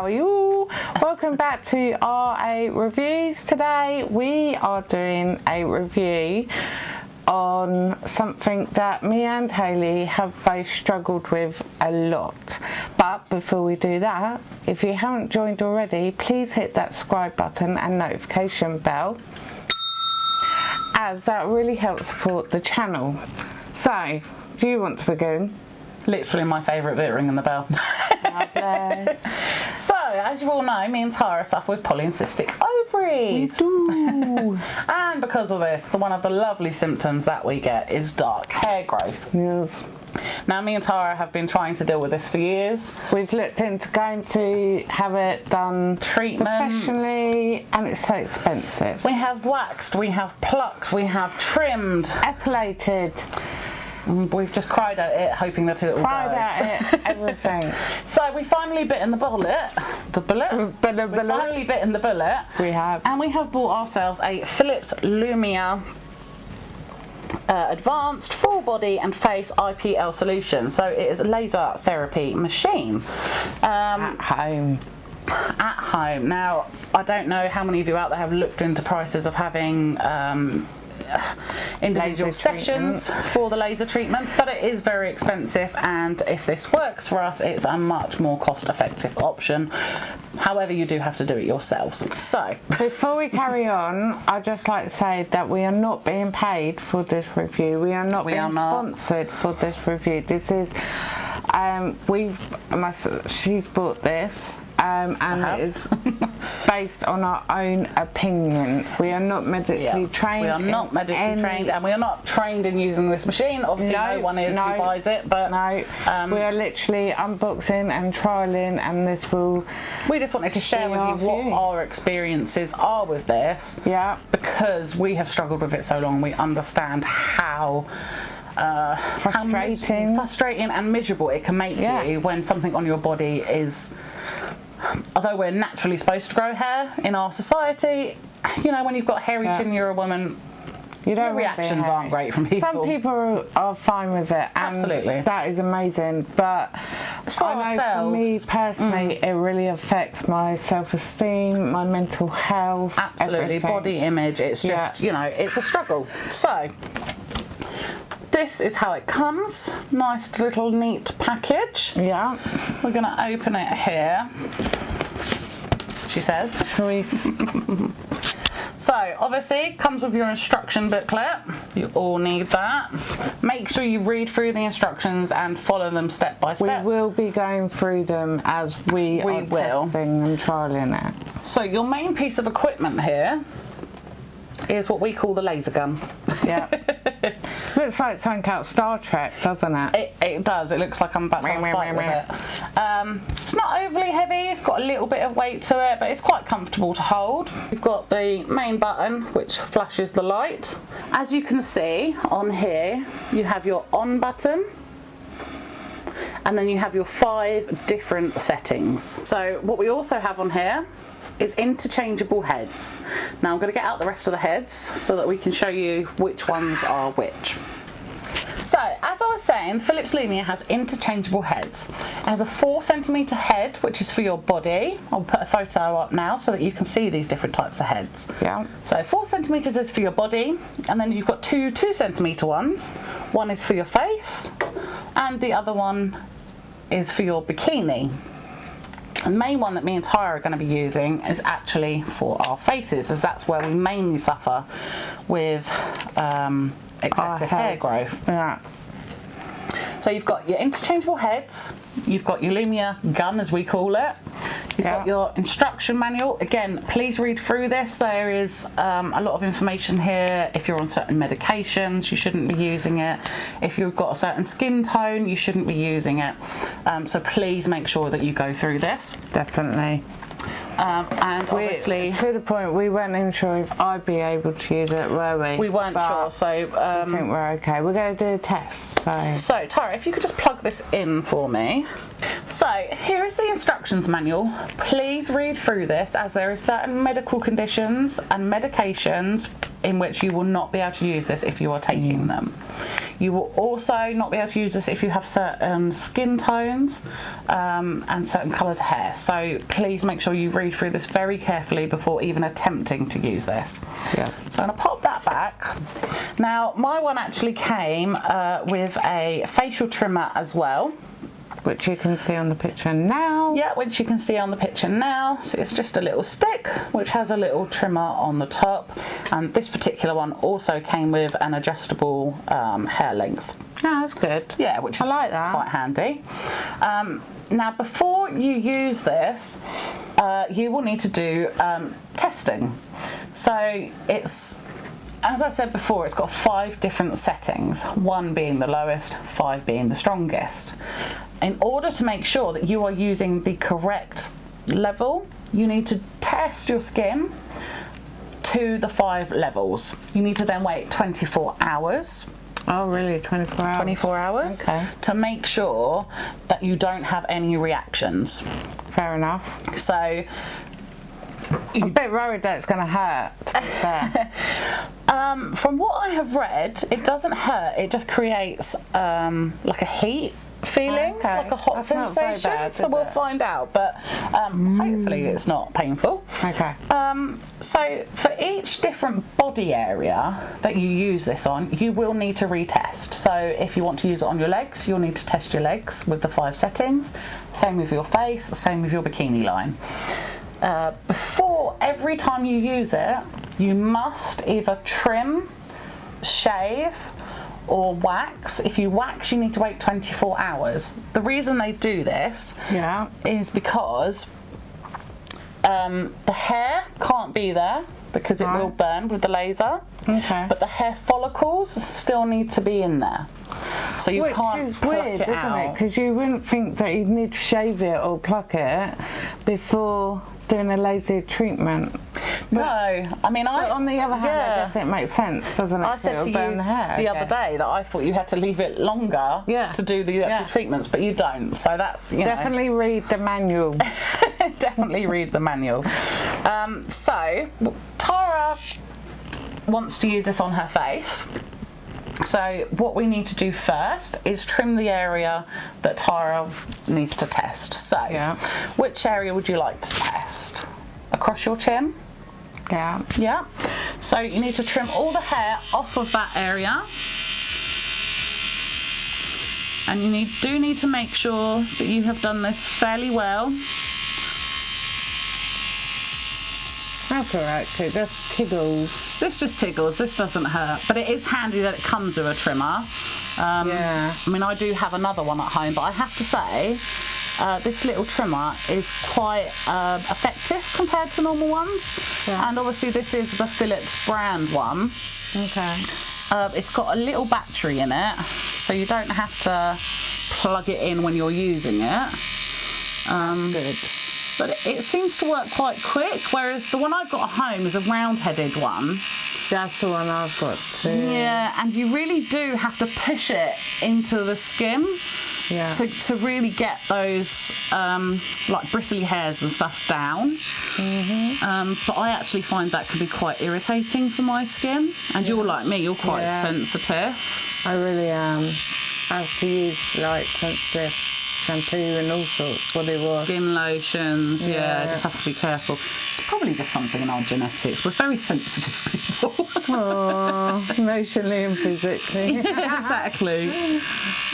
How are you? Welcome back to RA Reviews. Today we are doing a review on something that me and Hayley have both struggled with a lot. But before we do that, if you haven't joined already, please hit that subscribe button and notification bell as that really helps support the channel. So, do you want to begin? Literally my favourite bit, ringing the bell. Oh, as you all know, me and Tara suffer with polycystic ovaries. and because of this, the one of the lovely symptoms that we get is dark hair growth. Yes. Now, me and Tara have been trying to deal with this for years. We've looked into going to have it done Treatments. professionally, and it's so expensive. We have waxed, we have plucked, we have trimmed. Epilated, We've just cried at it, hoping that it will cried at it, everything. So we finally bit in the bullet. The bullet? But the We bullet finally bit in the bullet. we have. And we have bought ourselves a Philips Lumea uh, Advanced Full Body and Face IPL solution. So it is a laser therapy machine. Um, At home. at home. Now, I don't know how many of you out there have looked into prices of having um, individual sessions for the laser treatment, but it is very expensive. And if this works for us, it's a much more cost-effective option. However, you do have to do it yourselves. So, Before we carry on, I'd just like to say that we are not being paid for this review. We are not We being are not. sponsored for this review. This is, um, we've, my, she's bought this. Um, and it is based on our own opinion. We are not medically yeah, trained. we are not medically trained, and we are not trained in using this machine. Obviously, no, one is no, who buys it, but no, um, we are literally unboxing and trialing, and this will, we just wanted to share with you what view. our experiences are with this. yeah, because we have struggled with it so long, we understand how. Uh, Frustrating. frustrating and miserable it can make Yeah. you when something on your body is. Although we're naturally supposed to grow hair in our society, you know, when you've got hairy Yeah. chin, you're a woman. You don't Your want to be reactions aren't great from people. Some people are, fine with it, Absolutely. that is amazing. But It's for I know ourselves. Mm. for me personally, it really affects my self-esteem, my mental health, Absolutely, everything. body image. It's Yeah. just, you know, it's a struggle. So, this is how it comes. Nice little neat package. Yeah. We're going to open it here. She says. Shall we? So, obviously, comes with your instruction booklet. You all need that. Make sure you read through the instructions and follow them step by step. We will be going through them as we, We are will. testing and trialing it. So, your main piece of equipment here is what we call the laser gun. Yeah. Looks like something out Star Trek, doesn't it? It, it does. It looks like I'm about to have a fight with it. Um, it's not overly heavy. It's got a little bit of weight to it, but it's quite comfortable to hold. You've got the main button, which flashes the light. As you can see on here, you have your on button. And then you have your five different settings. So what we also have on here is interchangeable heads. Now I'm going to get out the rest of the heads so that we can show you which ones are which. So, as I was saying, Philips Lumea has interchangeable heads. It has a four centimetre head, which is for your body. I'll put a photo up now so that you can see these different types of heads. Yeah. So, four centimetres is for your body, and then you've got two two centimetre ones. One is for your face, and the other one is for your bikini. The main one that me and Tyra are going to be using is actually for our faces, as that's where we mainly suffer with um, excessive hair head. growth. Yeah. So you've got your interchangeable heads, you've got your Lumea gun as we call it, you've Yeah. got your instruction manual. Again, please read through this. There is um, a lot of information here. If you're on certain medications, you shouldn't be using it. If you've got a certain skin tone, you shouldn't be using it. Um, so please make sure that you go through this. Definitely. Um, and We- obviously, to the point we weren't even sure if I'd be able to use it, were we? we weren't But sure. So I um, think we're okay. We're going to do a test. So So, Tara, if you could just plug this in for me. So, here is the instructions manual. Please read through this as there are certain medical conditions and medications in which you will not be able to use this if you are taking them. You will also not be able to use this if you have certain skin tones um, and certain coloured hair. So please make sure you read through this very carefully before even attempting to use this. Yeah. So I'm going to pop that back. Now my one actually came uh, with a facial trimmer as well which you can see on the picture now. Yeah, which you can see on the picture now. So it's just a little stick which has a little trimmer on the top. And this particular one also came with an adjustable um, hair length. Oh, that's good. Yeah, which is I like that. quite handy. Um, now, before you use this, uh, you will need to do um, testing. So it's as I said before, it's got five different settings, one being the lowest, five being the strongest. In order to make sure that you are using the correct level, you need to test your skin to the five levels. You need to then wait 24 hours Oh, really? 24 hours? 24 hours Okay. to make sure that you don't have any reactions. Fair enough. So I'm a bit worried that it's going to hurt. Um, from what I have read, it doesn't hurt. It just creates um, like a heat feeling, Okay. like a hot That's sensation. bad, so we'll it? find out. But um, hopefully, it's not painful. Okay. Um, so for each different body area that you use this on, you will need to retest. So if you want to use it on your legs, you'll need to test your legs with the five settings. Same with your face, same with your bikini line. Uh, before every time you use it, you must either trim, shave, or wax. If you wax, you need to wait 24 hours. The reason they do this Yeah. is because um, the hair can't be there because it will burn with the laser. Okay. But the hair follicles still need to be in there. So you Which can't is pluck weird, it isn't out. it? Because you wouldn't think that you'd need to shave it or pluck it before doing a laser treatment. no, I mean I. On the other hand, yeah. I guess it makes sense, doesn't it? I said to you the hair. the other day that I thought you had to leave it longer Yeah. to do the actual treatments, but you don't. So that's you know, Definitely read the manual. definitely read the manual. Um, so Tara wants to use this on her face. So what we need to do first is trim the area that Tara needs to test. So Yeah. which area would you like to test? Across your chin? yeah. Yeah. So you need to trim all the hair off of that area. And you need, do need to make sure that you have done this fairly well. That's alright too. That's tickles. This just tickles, this doesn't hurt, but it is handy that it comes with a trimmer. Um, Yeah. I mean, I do have another one at home, but I have to say, uh, this little trimmer is quite um, effective compared to normal ones. Yeah. And obviously, this is the Philips brand one. Okay. Uh, it's got a little battery in it, so you don't have to plug it in when you're using it. Um, Good. But it, seems to work quite quick, whereas the one I've got at home is a round-headed one. That's the one I've got too. Yeah, and you really do have to push it into the skin Yeah. to, to really get those um, like bristly hairs and stuff down. Um, but I actually find that can be quite irritating for my skin. And you're like me, you're quite Yeah. sensitive. I really am. I have to use like sensitive shampoo and all sorts. What it was. Skin lotions, yeah, Yeah. just have to be careful. It's probably just something in our genetics. We're very sensitive people. Oh, emotionally and physically. exactly.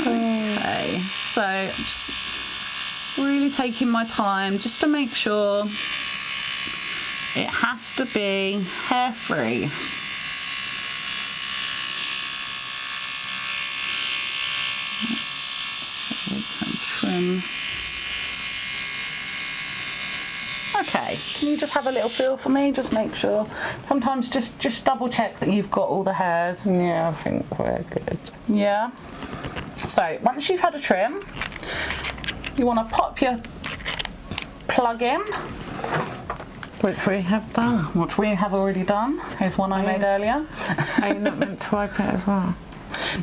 Okay, so just really taking my time just to make sure it has to be hair free. Trim. Okay, can you just have a little feel for me? Just make sure. Sometimes just just double check that you've got all the hairs. yeah, I think we're good. Yeah. So once you've had a trim, you want to pop your plug in, Which we have done. which we have already done. Here's one I made earlier. Are you not meant to wipe it as well?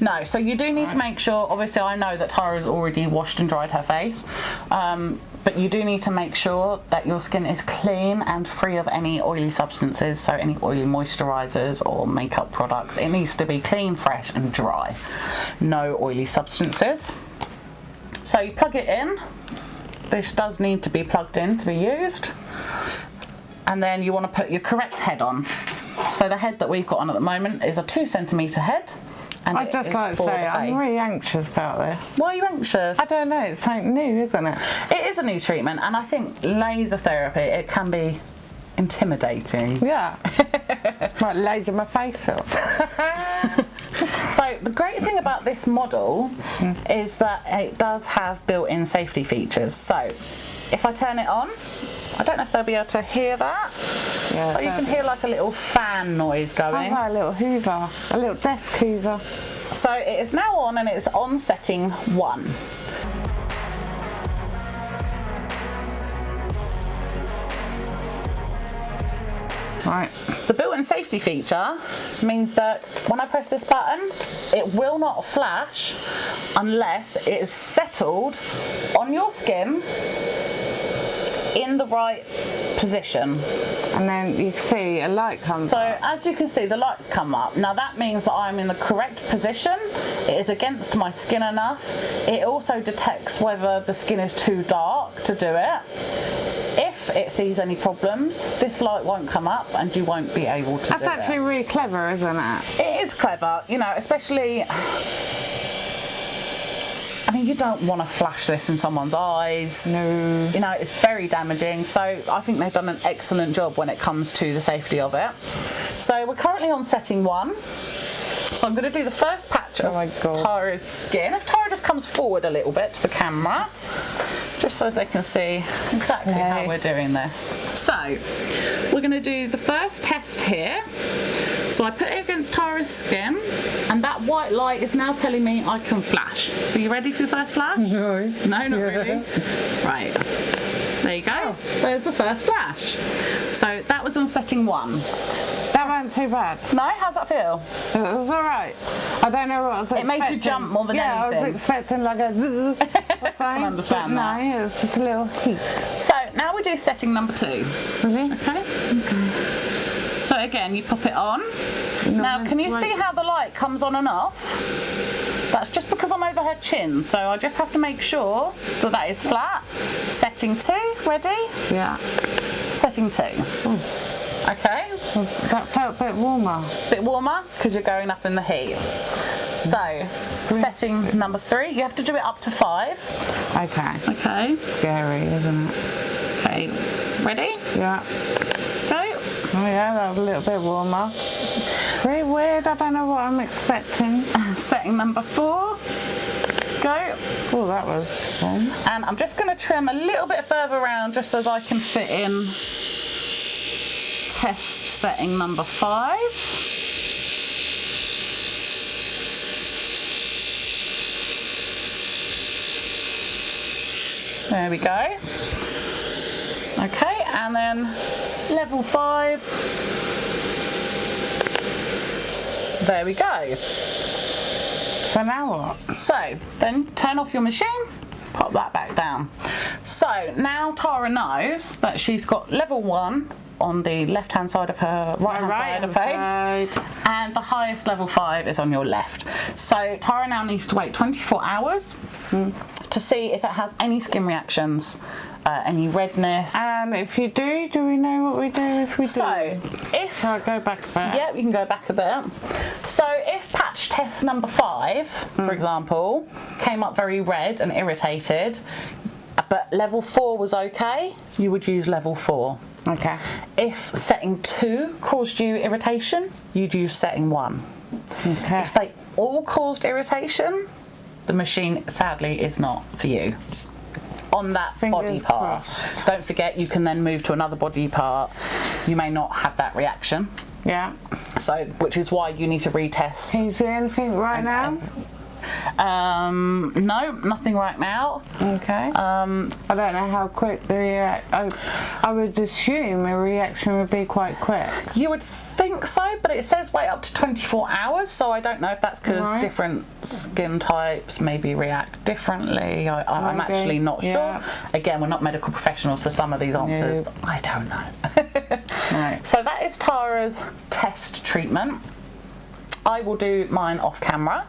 No, so you do need to make sure, obviously I know that Tara's already washed and dried her face, um, but you do need to make sure that your skin is clean and free of any oily substances, so any oily moisturisers or makeup products. It needs to be clean, fresh and dry. No oily substances. So you plug it in. This does need to be plugged in to be used. And then you want to put your correct head on. So the head that we've got on at the moment is a two centimetre head. And I'd just like to say I'm really anxious about this. Why are you anxious? I don't know, it's something new, isn't it? It is a new treatment, and I think laser therapy it can be intimidating. Yeah. Might laser my face off. So the great thing about this model is that it does have built-in safety features. So if I turn it on, I don't know if they'll be able to hear that. Yeah, so you can hear like a little fan noise Sounds going. like a little hoover, a little desk hoover. So it is now on and it's on setting one. Right. The built-in safety feature means that when I press this button, it will not flash unless it is settled on your skin in the right position. And then you see a light comes So up. as you can see, the lights come up. Now that means that I'm in the correct position. It is against my skin enough. It also detects whether the skin is too dark to do it. If it sees any problems, this light won't come up and you won't be able to That's actually it. really clever, isn't it? It is clever, you know, especially. I mean, you don't want to flash this in someone's eyes. No. You know, it's very damaging. So I think they've done an excellent job when it comes to the safety of it. So we're currently on setting one. So I'm going to do the first patch oh of Oh my God. Tara's skin. If Tara just comes forward a little bit to the camera, just so they can see exactly how we're doing this. So we're going to do the first test here. So I put it against Tara's skin, and that white light is now telling me I can flash. So you ready for your first flash? No. No, not really. Right. There you go. Oh. There's the first flash. So that was on setting one. Wasn't too bad. No, how's that feel? It was alright. I don't know what I was It made you jump more than yeah, I was expecting like a zzz or something. understand but that. No, it was just a little heat. So now we do setting number two. Really? Okay. Okay. So again, you pop it on. Now, can you right. see how the light comes on and off? That's just because I'm over her chin, so I just have to make sure that that is flat. Setting two, ready? Yeah. Setting two. Okay. That felt a bit warmer. bit warmer because you're going up in the heat. So, setting number three, you have to do it up to five. Okay. Okay. Scary, isn't it? Okay. Ready? Yeah. Go. Oh yeah, that was a little bit warmer. Very weird, I don't know what I'm expecting. Setting number four. Go. Oh, that was fun. And I'm just going to trim a little bit further around just so as I can fit in test setting number five. There we go. Okay, and then level five. There we go. So now what? So then turn off your machine, pop that back down. So now Tara knows that she's got level one on the left hand side of her right hand side of her face and the highest level five is on your left. So Tara now needs to wait 24 hours hmm. to see if it has any skin reactions, uh, any redness. And if you do, do we know what we do if we so do? if So I'll go back a bit. Yeah, we can go back a bit. So if patch test number five, for hmm. example, came up very red and irritated, but level four was okay, you would use level four. Okay. If setting two caused you irritation, you'd use setting one. Okay. If they all caused irritation, the machine sadly is not for you. On that body part. crossed. Don't forget you can then move to another body part. You may not have that reaction. Yeah. So, which is why you need to retest. Can you see anything right now? Um, no, nothing right now. Okay. Um, I don't know how quick the react. I, I would assume a reaction would be quite quick. you would think so, but it says wait up to 24 hours, so I don't know if that's because Right. different skin types maybe react differently. I, I, I'm actually not yeah. sure. Again, we're not medical professionals, so some of these answers No. I don't know. Right. So that is Tara's test treatment. I will do mine off camera.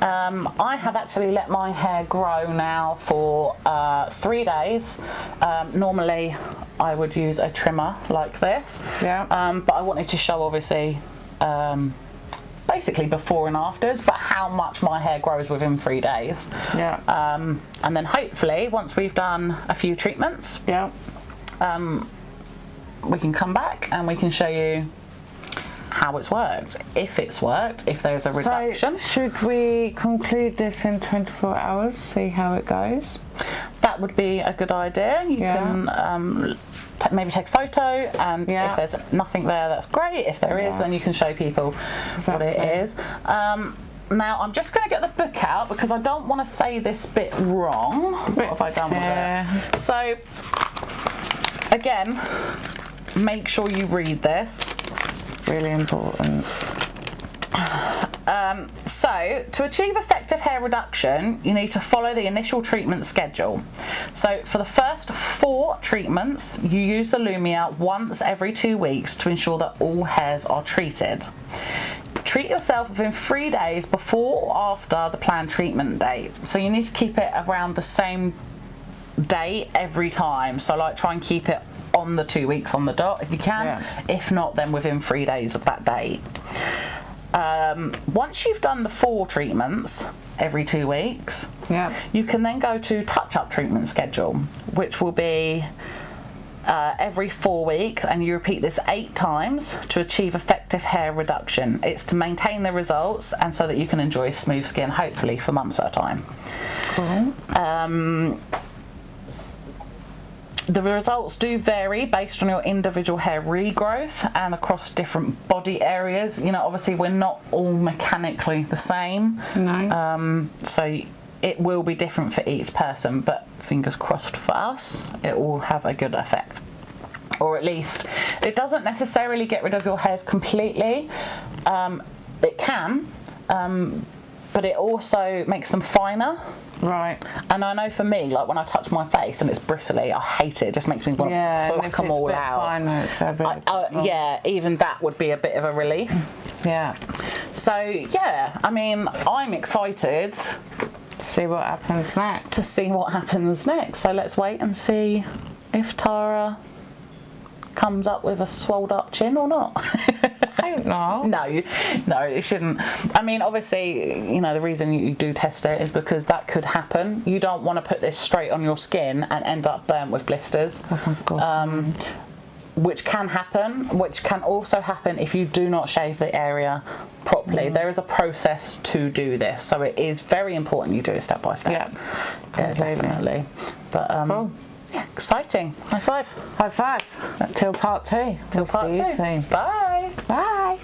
Um, I have actually let my hair grow now for uh, three days. Um, normally, I would use a trimmer like this, Yeah. um, but I wanted to show obviously. Um, Basically, before and afters, but how much my hair grows within three days. Yeah. Um, and then hopefully, once we've done a few treatments, yeah. um, we can come back and we can show you how it's worked, if it's worked, if there's a reduction. So should we conclude this in 24 hours? See how it goes. that would be a good idea. You Yeah. can um, maybe take a photo, and Yeah. if there's nothing there, that's great. If there is, Yeah. then you can show people what it is. Um, now, I'm just going to get the book out because I don't want to say this bit wrong. What have I done with Yeah. it? So, again, make sure you read this. Really important. Um, so, to achieve effective hair reduction, you need to follow the initial treatment schedule. So, for the first four treatments, you use the Lumea once every two weeks to ensure that all hairs are treated. Treat yourself within three days before or after the planned treatment date. So, you need to keep it around the same date every time. So, like, try and keep it on the two weeks on the dot if you can. Yeah. If not, then within three days of that date. Um, once you've done the four treatments every two weeks, Yeah. you can then go to touch up treatment schedule, which will be uh, every four weeks, and you repeat this eight times to achieve effective hair reduction. It's to maintain the results and so that you can enjoy smooth skin, hopefully, for months at a time. Cool. Um, the results do vary based on your individual hair regrowth and across different body areas. You know, obviously, we're not all mechanically the same. No. Um, so it will be different for each person, but fingers crossed for us, it will have a good effect. Or at least it doesn't necessarily get rid of your hairs completely. Um, it can, um, but it also makes them finer. right. And I know for me, like when I touch my face and it's bristly, I hate it. It just makes me want Yeah. to pluck them all out. finer, it's I, yeah, even that would be a bit of a relief. Yeah. So yeah, I mean, I'm excited To See what happens next. to see what happens next. So let's wait and see if Tara comes up with a swelled up chin or not. I don't know. no, no, it shouldn't. I mean, obviously, you know, the reason you do test it is because that could happen. You don't want to put this straight on your skin and end up burnt with blisters. Oh my God. um, which can happen, which can also happen if you do not shave the area properly. There is a process to do this, so it is very important you do it step by step. Yeah, yeah definitely. But um, Cool. Yeah, exciting. High five. High five. Till part two. Till We'll part see you two. soon. Bye. Bye.